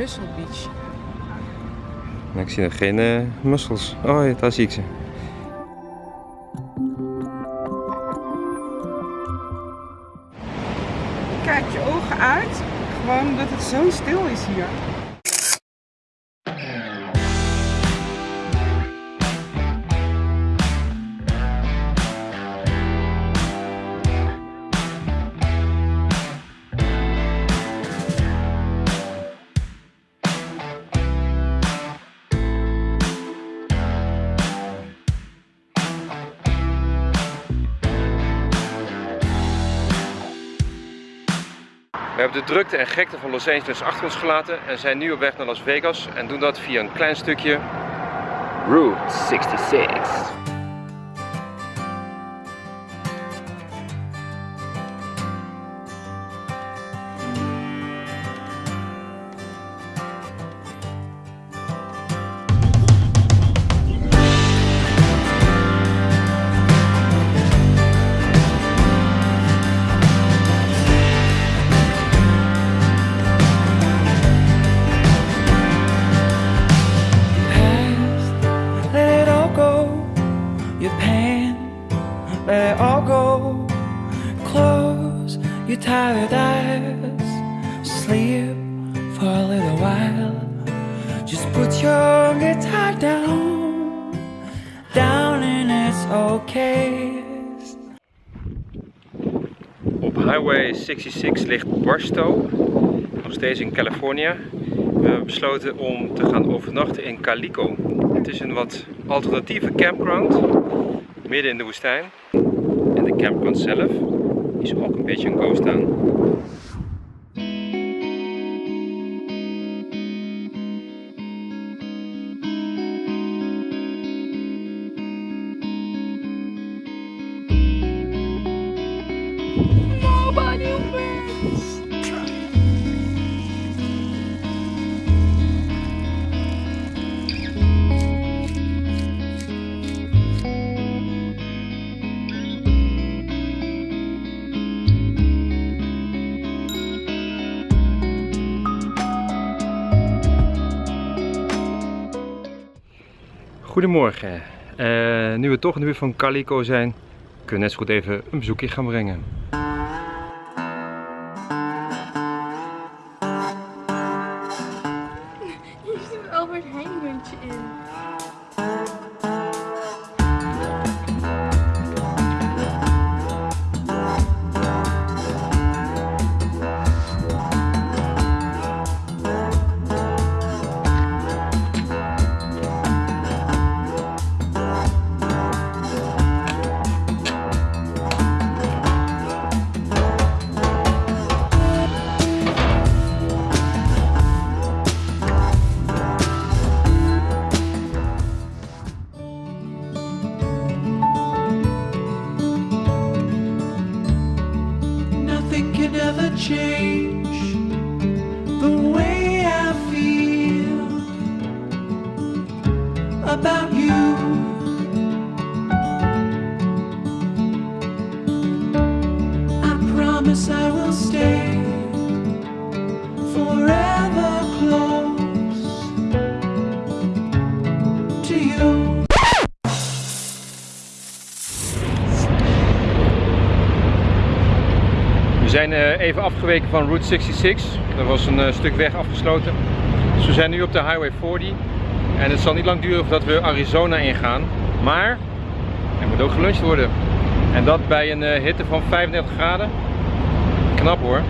Mussel Beach. Ik zie nog geen uh, mussels. Oh ja, daar zie ik ze. Kijk je ogen uit, gewoon omdat het zo stil is hier. We hebben de drukte en gekte van Los Angeles achter ons gelaten en zijn nu op weg naar Las Vegas en doen dat via een klein stukje Route 66. Eyes, sleep for a little while. Just put your guitar down, down and it's okay. Op Highway 66 ligt Barstow, nog steeds in Californië. We hebben besloten om te gaan overnachten in Calico. Het is een wat alternatieve campground, midden in de woestijn. En de campground zelf is ook een beetje een ghost town. Goedemorgen. Eh, nu we toch in de buurt van Calico zijn, kunnen we net zo goed even een bezoekje gaan brengen. Nothing can ever change the way I feel about you. Zijn eh, even afgeweken van Route 66. Er was een eh, stuk weg afgesloten. Dus we zijn nu op de Highway 40. En het zal niet lang duren voordat we Arizona ingaan. Maar er moet ook geluncht worden. En dat bij een eh, hitte van 35 graden. Knap hoor.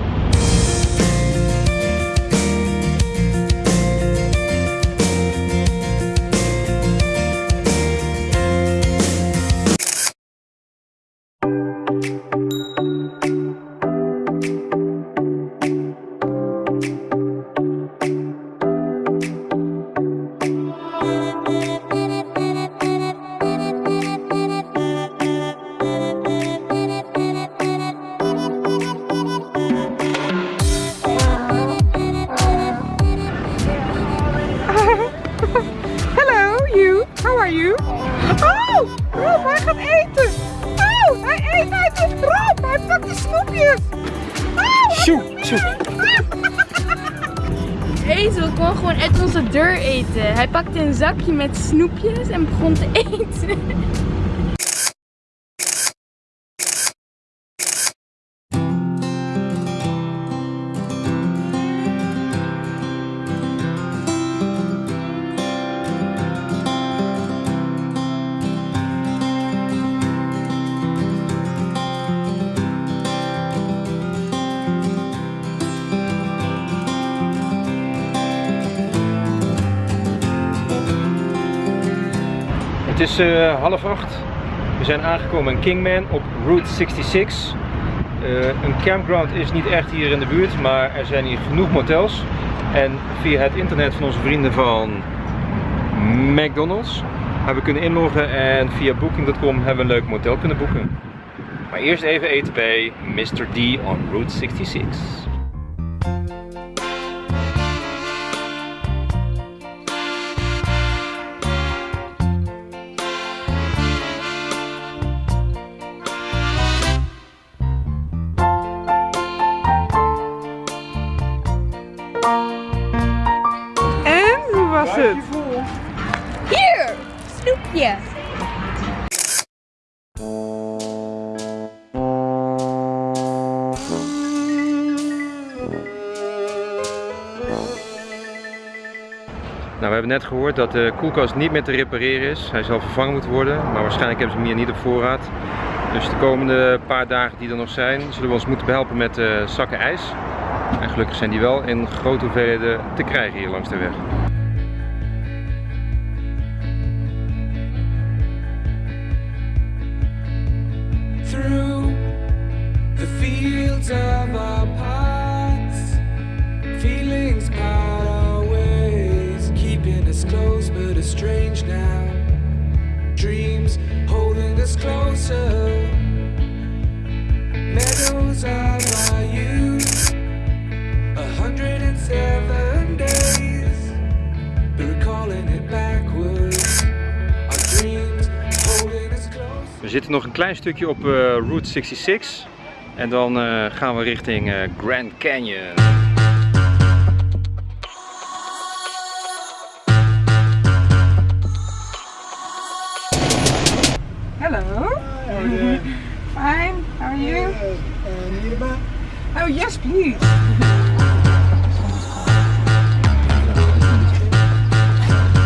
Oh, Rob, hij gaat eten. Oh, hij eet uit het Rob, hij pakt de snoepjes. Oh, sjoe, sjoe. Ezel kon gewoon uit onze deur eten. Hij pakte een zakje met snoepjes en begon te eten. Het is eh, half acht. We zijn aangekomen in Kingman op Route 66. Eh, een campground is niet echt hier in de buurt, maar er zijn hier genoeg motels. En via het internet van onze vrienden van McDonald's hebben we kunnen inloggen en via booking.com hebben we een leuk motel kunnen boeken. Maar eerst even eten bij Mr. D on Route 66. Nou, we hebben net gehoord dat de koelkast niet meer te repareren is. Hij zal vervangen moeten worden, maar waarschijnlijk hebben ze hem hier niet op voorraad. Dus de komende paar dagen die er nog zijn, zullen we ons moeten behelpen met eh, zakken ijs. En gelukkig zijn die wel in grote hoeveelheden te krijgen hier langs de weg. Estranged now. Dreams holding us closer. Meadows of our youth, a hundred and seven days, but recalling it backwards. Our dreams holding us close. We zitten nog een klein stukje op eh, Route 66 en dan eh, gaan we richting eh, Grand Canyon. Hello. Fine. How are you? Oh yes, please.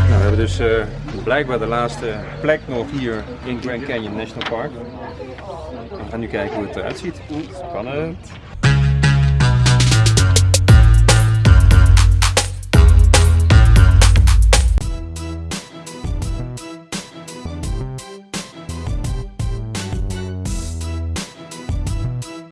Nou, we hebben dus eh, blijkbaar de laatste plek nog hier in Grand Canyon National Park. We gaan nu kijken hoe het eruit ziet. Spannend.